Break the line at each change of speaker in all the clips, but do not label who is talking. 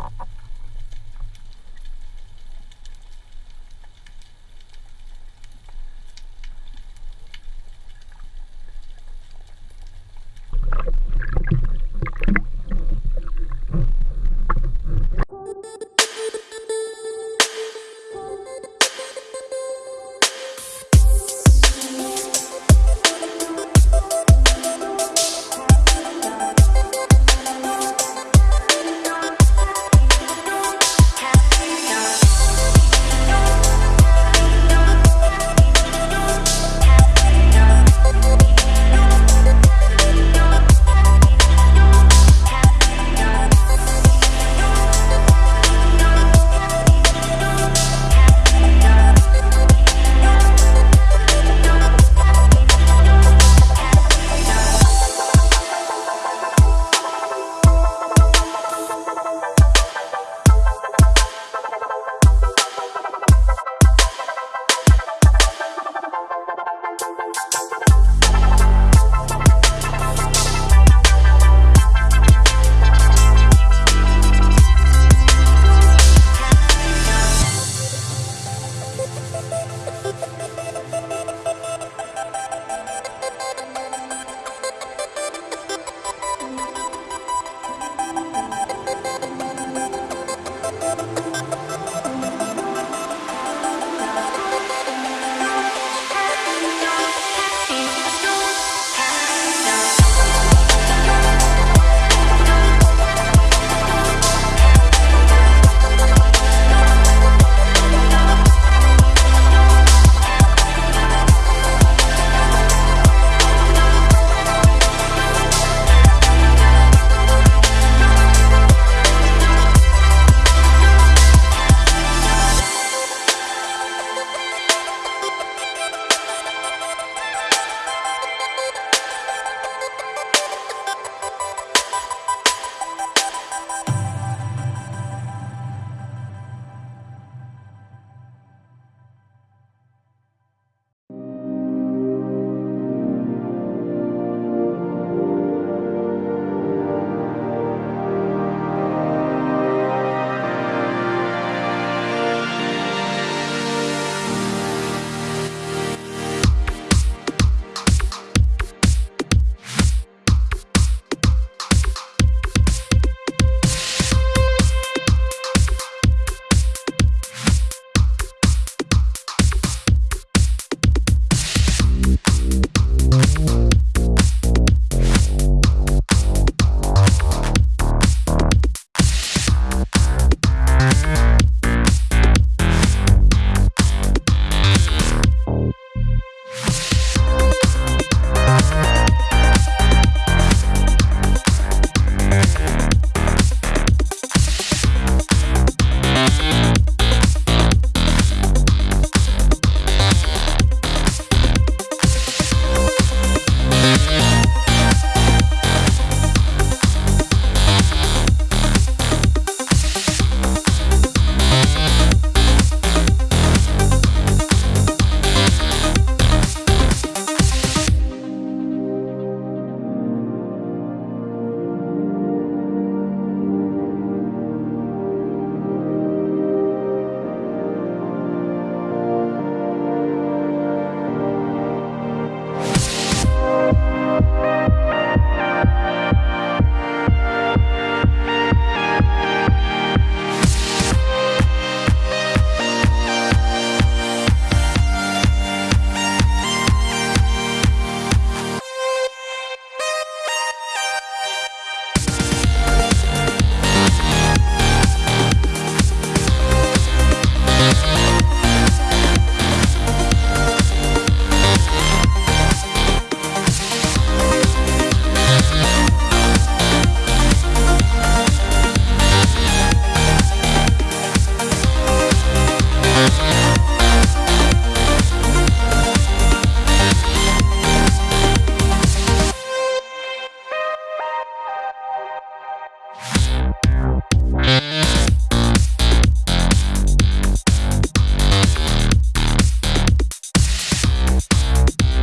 Ha ha.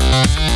Thank you.